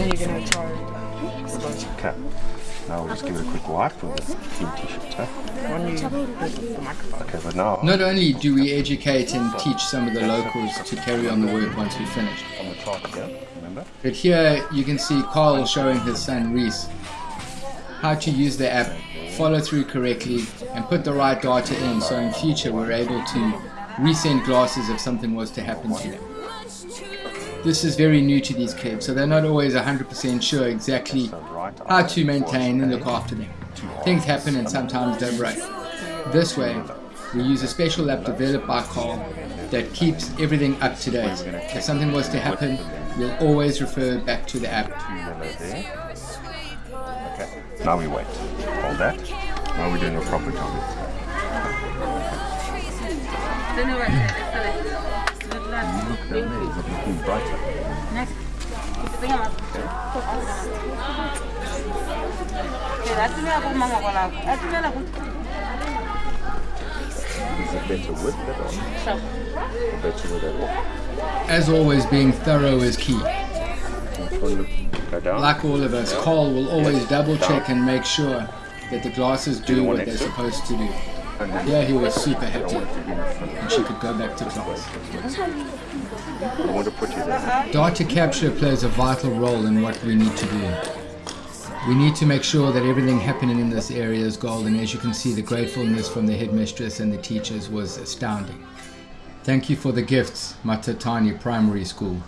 And you're gonna try Okay. Now we'll just give it a quick wipe with the team t-shirt, huh? when you put the microphone. Okay, but now Not only do we educate and teach some of the locals to carry on the work once we finish, on the chart here, remember? but here you can see Carl showing his son Reese how to use the app, follow through correctly, and put the right data in so in future we're able to resend glasses if something was to happen to them. This is very new to these kids, so they're not always 100% sure exactly how to maintain and look after them. Things happen and sometimes they break. This way, we use a special app developed by Carl that keeps everything up to date. If something was to happen, we'll always refer back to the app. two yellow there. Okay, now we wait. Hold that. Now we're doing a proper job. As always, being thorough is key. Like all of us, Carl will always double check and make sure that the glasses do what they're supposed to do. And Yeah, he was super happy want to be in front. and she could go back to class. I want to put you there. Data capture plays a vital role in what we need to do. We need to make sure that everything happening in this area is golden. As you can see, the gratefulness from the headmistress and the teachers was astounding. Thank you for the gifts, Matatani Primary School.